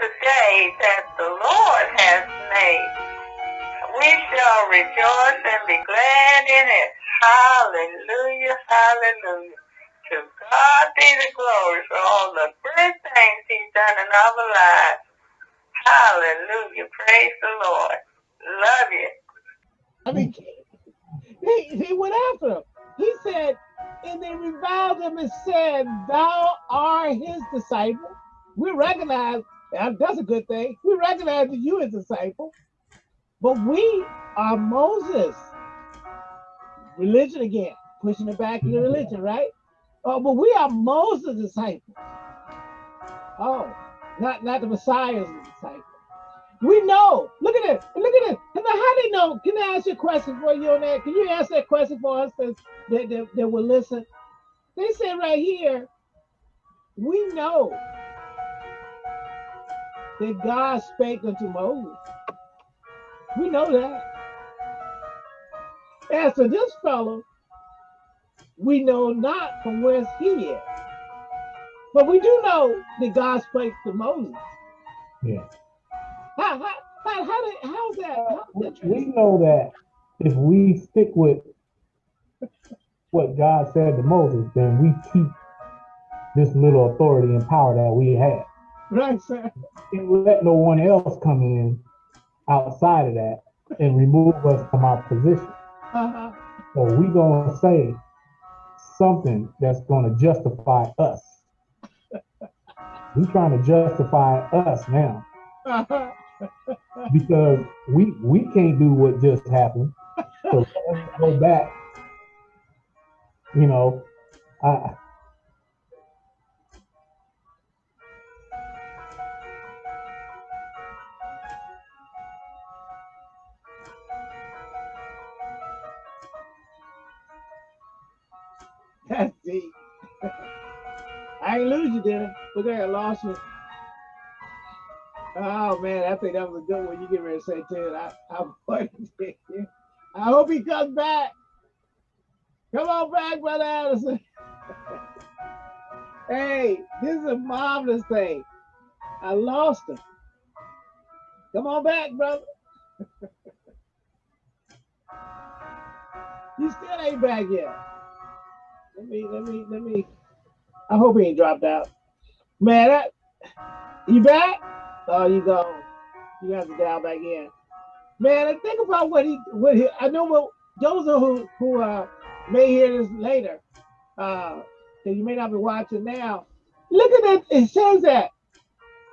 the day that the Lord has made. We shall rejoice and be glad in it. Hallelujah, hallelujah. To God be the glory for all the good things he's done in our lives. Hallelujah. Praise the Lord. Love you. I mean, he, he went after him. He said, and they reviled him and said, Thou art his disciple. We recognize that's a good thing. We recognize that you as a disciple, but we are Moses. Religion again, pushing it back to the religion, right? Oh, but we are Moses' disciples. Oh, not not the Messiah's disciple. We know. Look at it. Look at it. And how they know? Can I ask you a question for you on that? Can you ask that question for us that, that, that, will listen? They say right here, we know that God spake unto Moses. We know that. As for this fellow, we know not from whence he is. But we do know that God spake to Moses. Yeah. How, how, how, how did, how's that? How's that we know that if we stick with what God said to Moses, then we keep this little authority and power that we have. Right, sir. And let no one else come in outside of that and remove us from our position. Uh-huh. So we gonna say something that's gonna justify us. we trying to justify us now. Uh-huh. because we we can't do what just happened. So let's go back. You know, I Deep. I ain't lose you, did I? Look at that, lost you. Oh man, I think that was a good one. You get ready to say Ted. I, I, I hope he comes back. Come on back, brother Addison. hey, this is a marvelous thing. I lost him. Come on back, brother. you still ain't back yet. Let me, let me, let me. I hope he ain't dropped out. Man, that, you back? Oh, you go. You have to dial back in. Man, I think about what he, what he, I know what Joseph who, who uh, may hear this later, uh, that you may not be watching now. Look at it. It says that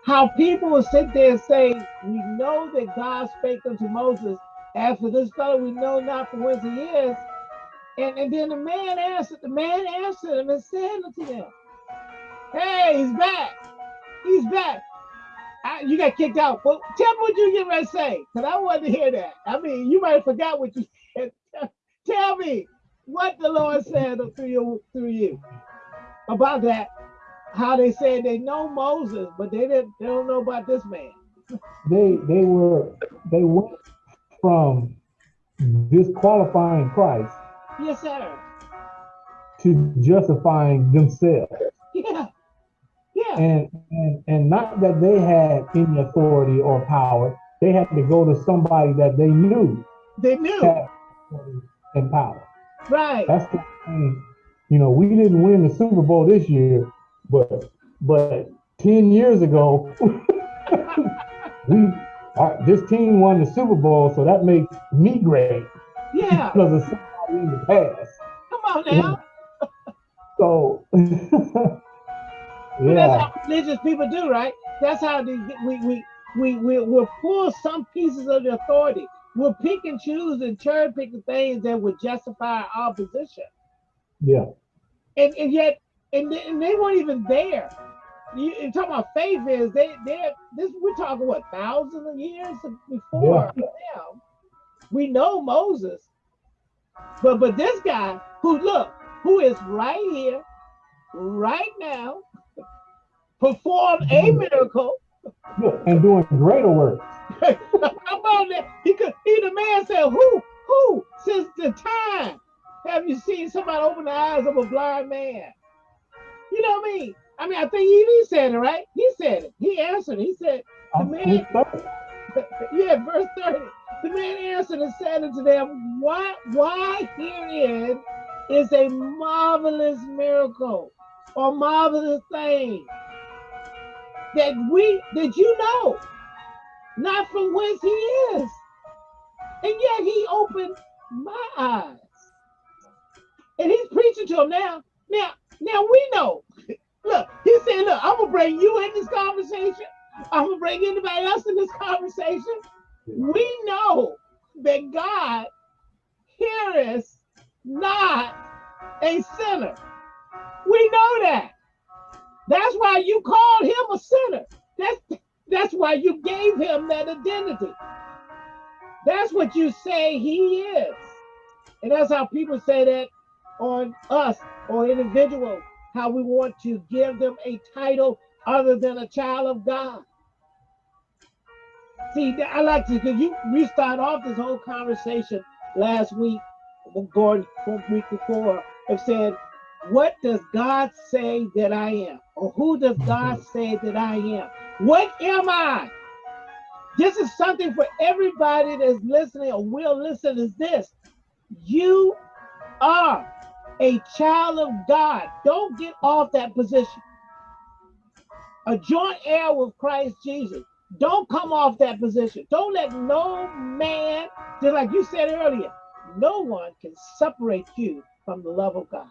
how people will sit there and say, We know that God spake unto Moses. As for this fellow, we know not from whence he is. And, and then the man answered, the man answered him and said unto them, Hey, he's back. He's back. I, you got kicked out. Well, tell me what you get ready to say, because I wanted to hear that. I mean, you might have forgot what you said. tell me what the Lord said through you, through you about that. How they said they know Moses, but they didn't. They don't know about this man. They they were they went from disqualifying Christ Yes, sir. To justifying themselves. Yeah. Yeah. And, and and not that they had any authority or power. They had to go to somebody that they knew. They knew. and power. Right. That's the thing. You know, we didn't win the Super Bowl this year, but but 10 years ago, we our, this team won the Super Bowl, so that makes me great. Yeah. because of in the past. Come on now. so, yeah. That's how religious people do, right? That's how they, we, we, we, we, we'll pull some pieces of the authority. We'll pick and choose and cherry pick the things that would justify our position. Yeah. And, and yet, and they, and they weren't even there. You, you talking about faith is they they this we're talking what thousands of years before yeah. now. We know Moses but but this guy who look, who is right here, right now, performed a mm-hmm. miracle. And doing greater work. How about that? He could he the man said, Who, who, since the time have you seen somebody open the eyes of a blind man? You know what I mean? I mean, I think he, he said it, right? He said it. He answered. It. He said, The man, yeah, verse 30. The man answered and said unto them, Why, why herein is a marvelous miracle or marvelous thing that we that you know not from whence he is. And yet he opened my eyes. And he's preaching to him now. Now, now we know. Look, he said, look, I'm gonna bring you in this conversation. I'm gonna bring anybody else in this conversation. We know that God heareth not a sinner. We know that. That's why you called him a sinner. That's that's why you gave him that identity. That's what you say he is. And that's how people say that on us or individuals, how we want to give them a title other than a child of God. See, I like to, because you we start off this whole conversation last week, Gordon, week before, have said, what does God say that I am? Or who does mm-hmm. God say that I am? What am I? This is something for everybody that's listening or will listen is this. You are a child of God. Don't get off that position. A joint heir with Christ Jesus. Don't come off that position. Don't let no man, just like you said earlier, no one can separate you from the love of God.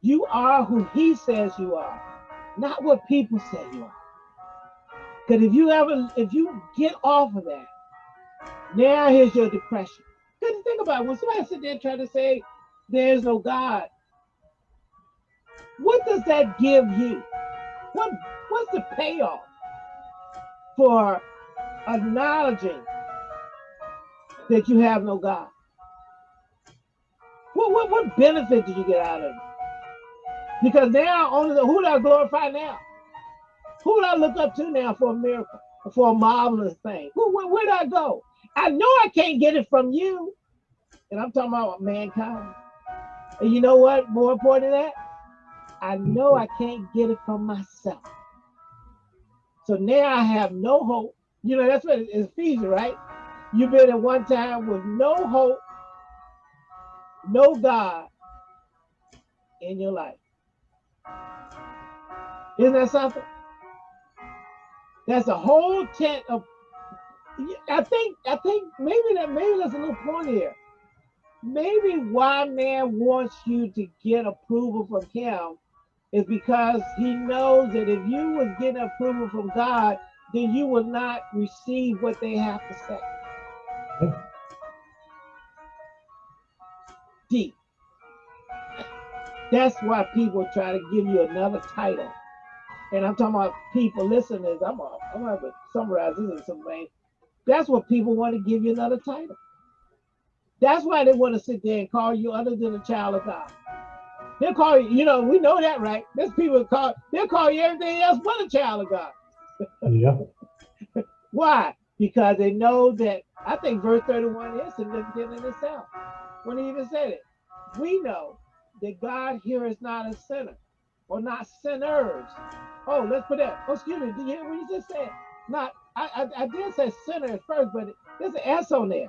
You are who he says you are, not what people say you are. Because if you ever, if you get off of that, now here's your depression. Because think about it, when somebody sit there trying to say there's no God, what does that give you? What what's the payoff for acknowledging that you have no God? What, what, what benefit did you get out of it? Because now, only the, who do I glorify now? Who do I look up to now for a miracle, for a marvelous thing? Who, where, where do I go? I know I can't get it from you. And I'm talking about mankind. And you know what? More important than that, I know I can't get it from myself. So now I have no hope. You know, that's what it's Ephesians, right? You've been at one time with no hope, no God in your life. Isn't that something? That's a whole tent of. I think. I think maybe that maybe there's a little point here. Maybe why man wants you to get approval from him is because he knows that if you was getting approval from God, then you will not receive what they have to say. Deep. That's why people try to give you another title and I'm talking about people listening. I'm gonna, I'm have to summarize this in some way. That's what people want to give you another title. That's why they want to sit there and call you other than a child of God. They'll call you, you know, we know that, right? There's people call, they'll call you everything else but a child of God. yeah. Why? Because they know that, I think verse 31 is significant in itself. When he even said it, we know that God here is not a sinner or not sinners. Oh, let's put that. Oh, excuse me. Did you hear what you just said? Not. I, I, I did say sinner at first, but there's an S on there.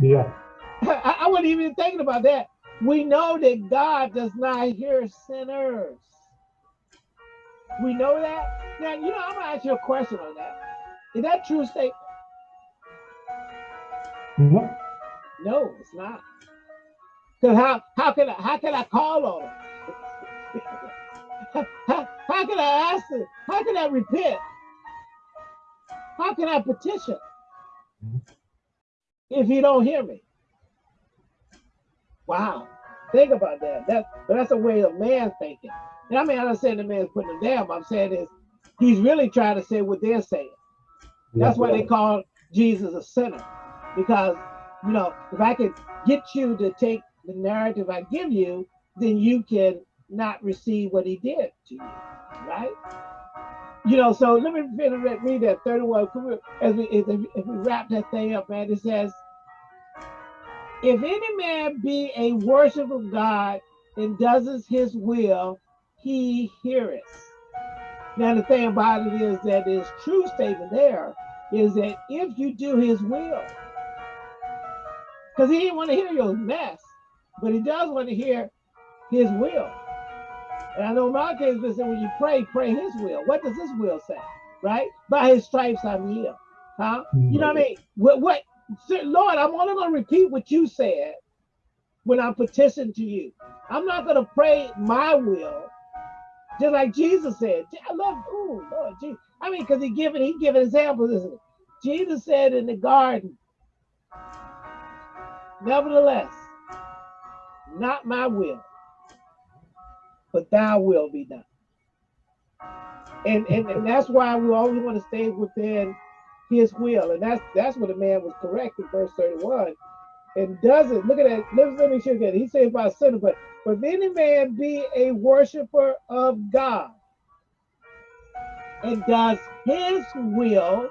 Yeah. I, I wasn't even thinking about that. We know that God does not hear sinners. We know that. Now, you know, I'm gonna ask you a question on that. Is that true statement? No. No, it's not. Because how how can I how can I call on him? How, how, can I ask it? How can I repent? How can I petition mm-hmm. if you don't hear me? Wow. Think about that. That but that's a way of man thinking. And I mean, I'm not saying the man's putting them down, I'm saying is he's really trying to say what they're saying. That's why they call Jesus a sinner. Because, you know, if I could get you to take the narrative I give you, then you can not receive what he did to you, right? You know, so let me read that 31 as we, as we wrap that thing up, man. It says, if any man be a worship of God and does his will, he heareth. Now the thing about it is that his true statement there is that if you do his will, because he didn't want to hear your mess, but he does want to hear his will. And I know in my case, listen, when you pray, pray his will. What does his will say? Right? By his stripes I'm healed. Huh? You know what I mean? What what Lord, I'm only gonna repeat what you said when I petition to you. I'm not gonna pray my will, just like Jesus said. I love, ooh, Lord Jesus. I mean, because he given he given examples, isn't? Jesus said in the garden, Nevertheless, not my will, but thy will be done. And, and, and that's why we always want to stay within his will. And that's that's what the man was correct in verse 31. And doesn't look at that. Let, me show you again. He says about sinner, but but if any man be a worshiper of God and does his will,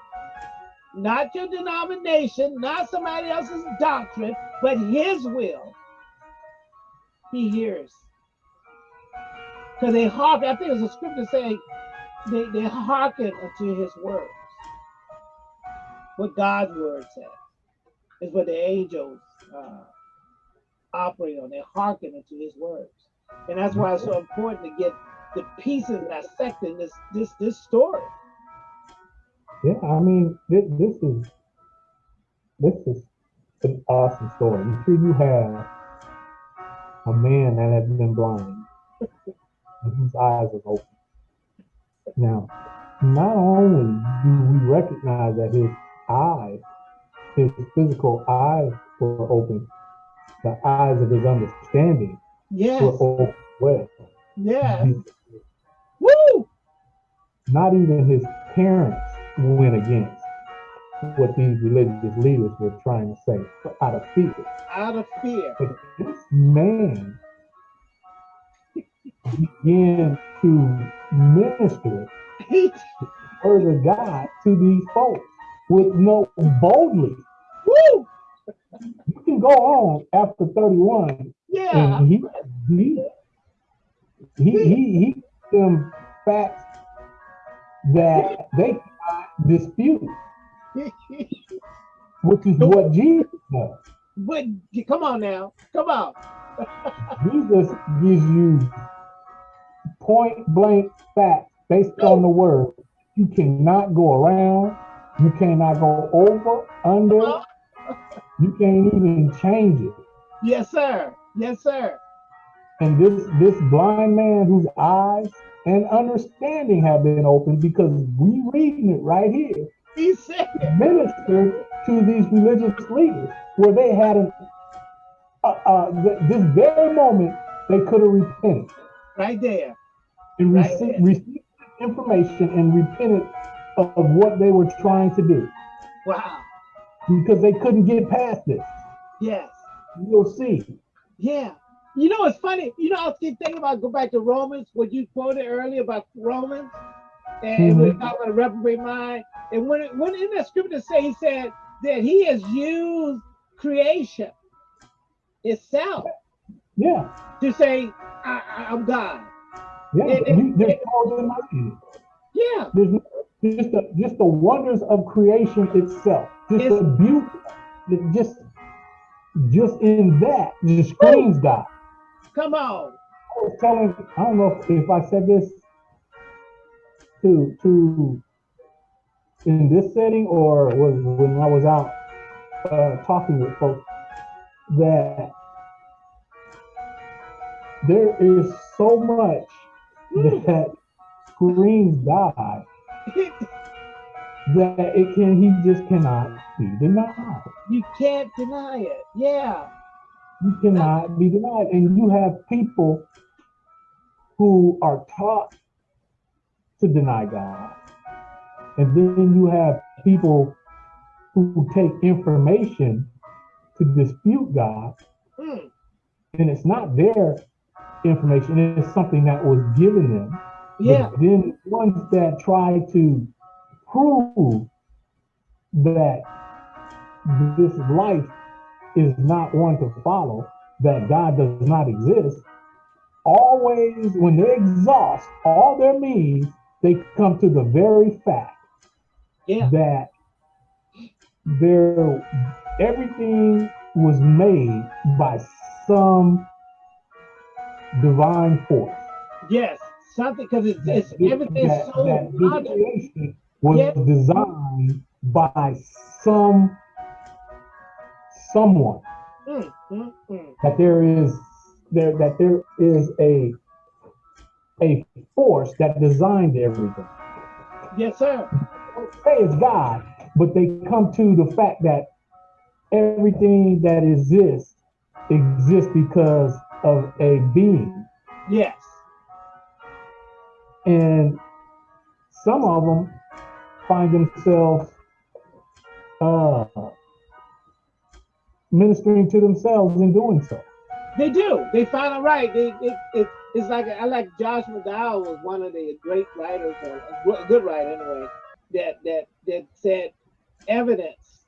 not your denomination, not somebody else's doctrine, but his will, he hears. Because they hearken, I think there's a scripture saying they, they hearken unto his words. What God's word says is what the angels uh, operate on. They hearken unto his words. And that's why it's so important to get the pieces dissecting this this this story. Yeah, I mean, this, this is this is an awesome story. You see, you have a man that has been blind, and his eyes are open. Now, not only do we recognize that his eyes, his physical eyes were open, the eyes of his understanding yes. were open well. Yeah. Woo! Not even his parents went against what these religious leaders were trying to say out of fear. Out of fear. But this man began to minister the word of God to these folks with no boldly. Woo! You can go on after 31. Yeah. And he he he he, he them facts that they dispute, which is what Jesus does. But come on now, come on. Jesus gives you point blank facts based on the word. You cannot go around. You cannot go over, under. You can't even change it. Yes, sir. Yes, sir. And this this blind man whose eyes and understanding have been opened because we reading it right here. He said ministered to these religious leaders where they had an uh, uh, this very moment they could have repented. Right there. And right received, received information and repented of what they were trying to do. Wow. Because they couldn't get past this. Yes. You'll see. Yeah. You know, it's funny. You know, I keep thinking about go back to Romans, what you quoted earlier about Romans, and mm-hmm. we're talking about a reprobate mind. And when it, when in that scripture say he said that he has used creation itself, yeah, to say I, am God. Yeah, there's no denying it. Yeah, there's no, just the just the wonders of creation itself, just it's, the beauty, just just in that just screams God. Come on. I was telling, I don't know if, if I said this to to in this setting or was when I was out uh, talking with folks that there is so much that screams God that it can he just cannot be denied. You can't deny it. Yeah. You cannot be denied. And you have people who are taught to deny God. And then you have people who take information to dispute God. Mm. And it's not their information, it's something that was given them. Yeah. But then ones that try to prove that this life is not one to follow, that God does not exist, always, when they exhaust all their means, they come to the very fact Yeah. that there everything was made by some divine force. Yes. Something because it's, it's everything's that- so that was designed by some someone Mm, mm, mm. that there is there that there is a a force that designed everything. Yes, sir. Say it's God, but they come to the fact that everything that exists exists because of a being. Yes. And some of them find themselves uh, ministering to themselves in doing so. They do. They find it right. They, it, it, it's like I like Josh McDowell was one of the great writers, or a good- good writer anyway, that that that said evidence